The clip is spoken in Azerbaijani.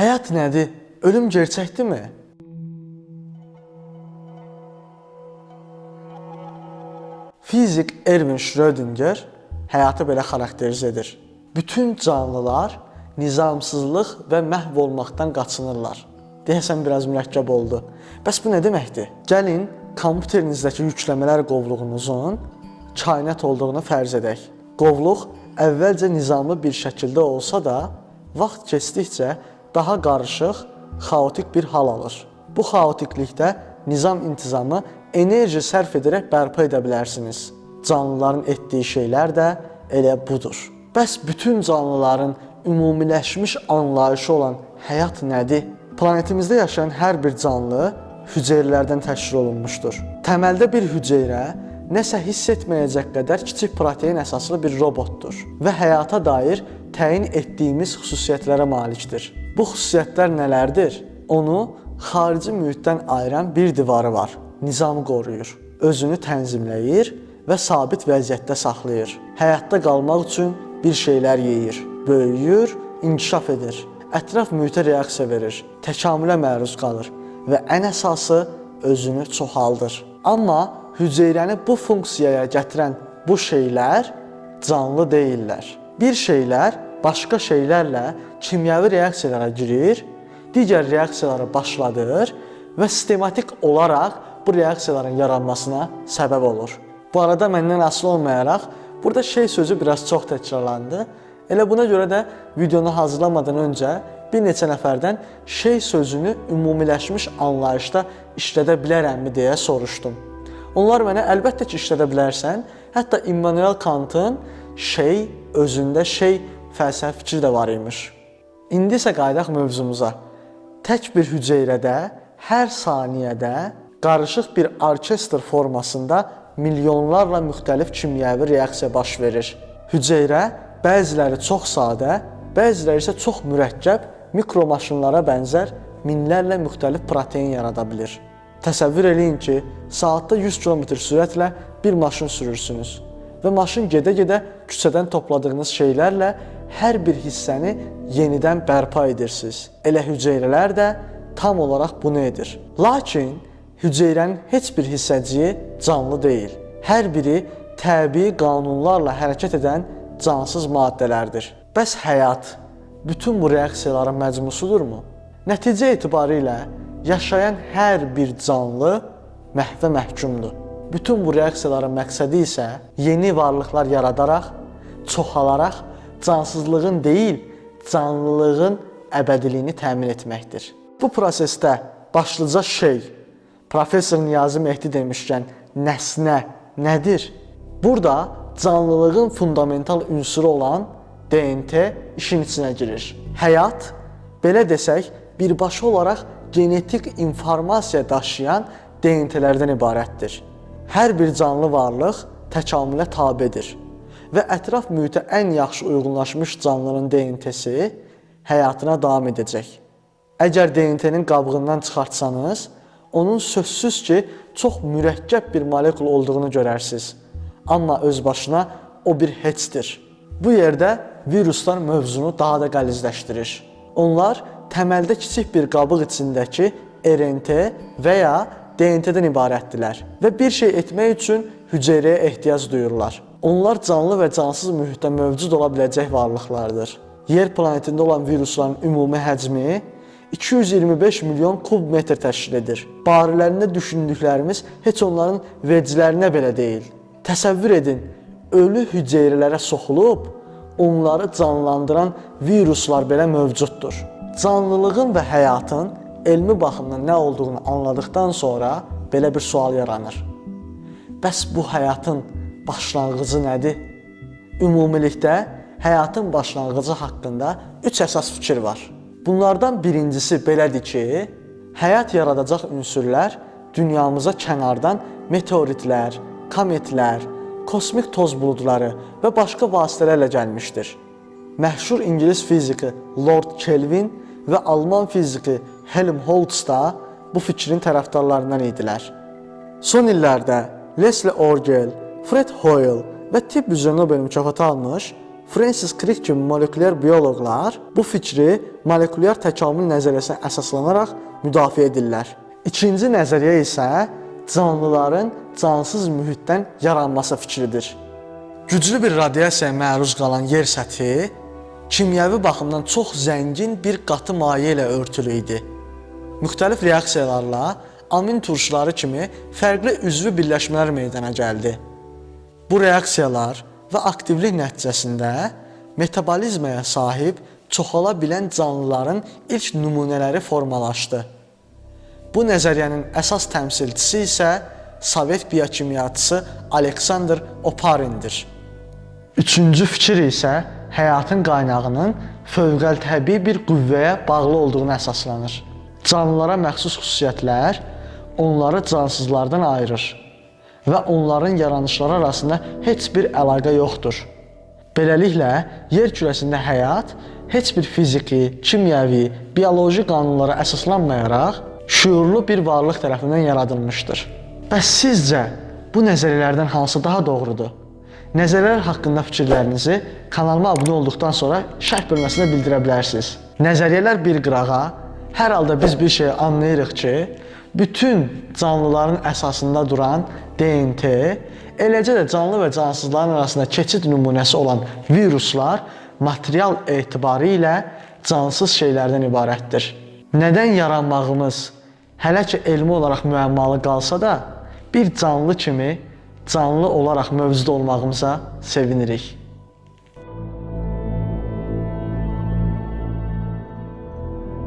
Həyat nədir? Ölüm gerçəkdirmi? Fizik Erwin Schrödinger həyatı belə xarakterizə edir. Bütün canlılar nizamsızlıq və məhv olmaqdan qaçınırlar. Deyəsən biraz mürəkkəb oldu. Bəs bu nə deməkdir? Gəlin kompüterinizdəki yükləmələr qovluğunuzun kainat olduğunu fərz edək. Qovluq əvvəlcə nizamlı bir şəkildə olsa da, vaxt keçdikcə daha qarışıq, xaotik bir hal alır. Bu xaotiklikdə nizam intizamı enerji sərf edərək bərpa edə bilərsiniz. Canlıların etdiyi şeylər də elə budur. Bəs bütün canlıların ümumiləşmiş anlayışı olan həyat nədir? Planetimizdə yaşayan hər bir canlı hüceyrələrdən təşkil olunmuşdur. Təməldə bir hüceyrə nəsə hiss etməyəcək qədər kiçik protein əsaslı bir robotdur və həyata dair təyin etdiyimiz xüsusiyyətlərə malikdir. Bu xüsusiyyətlər nələrdir? Onu xarici mühitdən ayıran bir divarı var. Nizamı qoruyur, özünü tənzimləyir və sabit vəziyyətdə saxlayır. Həyatda qalmaq üçün bir şeylər yeyir, böyüyür, inkişaf edir, ətraf mühitə reaksiya verir, təkamülə məruz qalır və ən əsası özünü çoxaldır. Amma hüceyrəni bu funksiyaya gətirən bu şeylər canlı deyillər. Bir şeylər başqa şeylərlə kimyəvi reaksiyalara girir, digər reaksiyaları başladır və sistematik olaraq bu reaksiyaların yaranmasına səbəb olur. Bu arada məndən asılı olmayaraq burada şey sözü biraz çox təkrarlandı. Elə buna görə də videonu hazırlamadan öncə bir neçə nəfərdən şey sözünü ümumiləşmiş anlayışda işlədə bilərəmmi deyə soruşdum. Onlar mənə əlbəttə ki, işlədə bilərsən. Hətta Immanuel Kantın şey özündə şey fəlsəfi fikri də var imiş. İndi isə qayıdaq mövzumuza. Tək bir hüceyrədə hər saniyədə qarışıq bir orkestr formasında milyonlarla müxtəlif kimyəvi reaksiya baş verir. Hüceyrə bəziləri çox sadə, bəziləri isə çox mürəkkəb mikromaşınlara bənzər minlərlə müxtəlif protein yarada bilir. Təsəvvür eləyin ki, saatda 100 km sürətlə bir maşın sürürsünüz və maşın gedə-gedə küçədən topladığınız şeylərlə hər bir hissəni yenidən bərpa edirsiniz. Elə hüceyrələr də tam olaraq bunu edir. Lakin hüceyrənin heç bir hissəciyi canlı deyil. Hər biri təbii qanunlarla hərəkət edən cansız maddələrdir. Bəs həyat bütün bu reaksiyaların məcmusudurmu? Nəticə etibarilə yaşayan hər bir canlı məhvə məhkumdur. Bütün bu reaksiyaların məqsədi isə yeni varlıqlar yaradaraq, çoxalaraq cansızlığın deyil, canlılığın əbədiliyini təmin etməkdir. Bu prosesdə başlıca şey professor Niyazi Mehdi demişkən nəsnə nədir? Burada canlılığın fundamental ünsuru olan DNT işin içinə girir. Həyat belə desək, birbaşa olaraq genetik informasiya daşıyan DNT-lərdən ibarətdir. Hər bir canlı varlıq təkamülə tabedir və ətraf mühitə ən yaxşı uyğunlaşmış canlının DNT-si həyatına davam edəcək. Əgər DNT-nin qabığından çıxartsanız, onun sözsüz ki, çox mürəkkəb bir molekul olduğunu görərsiniz. Amma öz başına o bir heçdir. Bu yerdə viruslar mövzunu daha da qəlizləşdirir. Onlar təməldə kiçik bir qabıq içindəki RNT və ya DNT-dən ibarətdilər və bir şey etmək üçün hüceyrəyə ehtiyac duyurlar. Onlar canlı və cansız mühitdə mövcud ola biləcək varlıqlardır. Yer planetində olan virusların ümumi həcmi 225 milyon kub metr təşkil edir. Barələrində düşündüklərimiz heç onların veclərinə belə deyil. Təsəvvür edin, ölü hüceyrələrə soxulub onları canlandıran viruslar belə mövcuddur. Canlılığın və həyatın elmi baxımdan nə olduğunu anladıqdan sonra belə bir sual yaranır. Bəs bu həyatın başlanğıcı nədir? Ümumilikdə həyatın başlanğıcı haqqında 3 əsas fikir var. Bunlardan birincisi belədir ki, həyat yaradacaq ünsürlər dünyamıza kənardan meteoritlər, kometlər, kosmik toz buludları və başqa vasitələrlə gəlmişdir. Məşhur ingilis fiziki Lord Kelvin və alman fiziki Helmholtz da bu fikrin tərəfdarlarından idilər. Son illərdə Leslie Orgel, Fred Hoyle və tibb üzrə Nobel mükafatı almış Francis Crick kimi molekulyar bioloqlar bu fikri molekulyar təkamül nəzəriyyəsinə əsaslanaraq müdafiə edirlər. İkinci nəzəriyyə isə canlıların cansız mühitdən yaranması fikridir. Güclü bir radiasiyaya məruz qalan yer səthi kimyəvi baxımdan çox zəngin bir qatı maye ilə örtülü idi. Müxtəlif reaksiyalarla amin turşuları kimi fərqli üzvü birləşmələr meydana gəldi. Bu reaksiyalar və aktivlik nəticəsində metabolizmaya sahib çoxala bilən canlıların ilk nümunələri formalaşdı. Bu nəzəriyyənin əsas təmsilçisi isə Sovet biokimyaçısı Aleksandr Oparindir. Üçüncü fikir isə həyatın qaynağının fövqəltəbii bir qüvvəyə bağlı olduğuna əsaslanır. Canlılara məxsus xüsusiyyətlər onları cansızlardan ayırır və onların yaranışları arasında heç bir əlaqə yoxdur. Beləliklə, yer kürəsində həyat heç bir fiziki, kimyəvi, bioloji qanunlara əsaslanmayaraq şüurlu bir varlıq tərəfindən yaradılmışdır. Bəs sizcə bu nəzəriyyələrdən hansı daha doğrudur? Nəzəriyyələr haqqında fikirlərinizi kanalıma abunə olduqdan sonra şərh bölməsində bildirə bilərsiniz. Nəzəriyyələr bir qırağa, hər halda biz bir şey anlayırıq ki, bütün canlıların əsasında duran DNT, eləcə də canlı və cansızların arasında keçid nümunəsi olan viruslar material etibarı ilə cansız şeylərdən ibarətdir. Nədən yaranmağımız hələ ki elmi olaraq müəmmalı qalsa da, bir canlı kimi canlı olaraq mövcud olmağımıza sevinirik.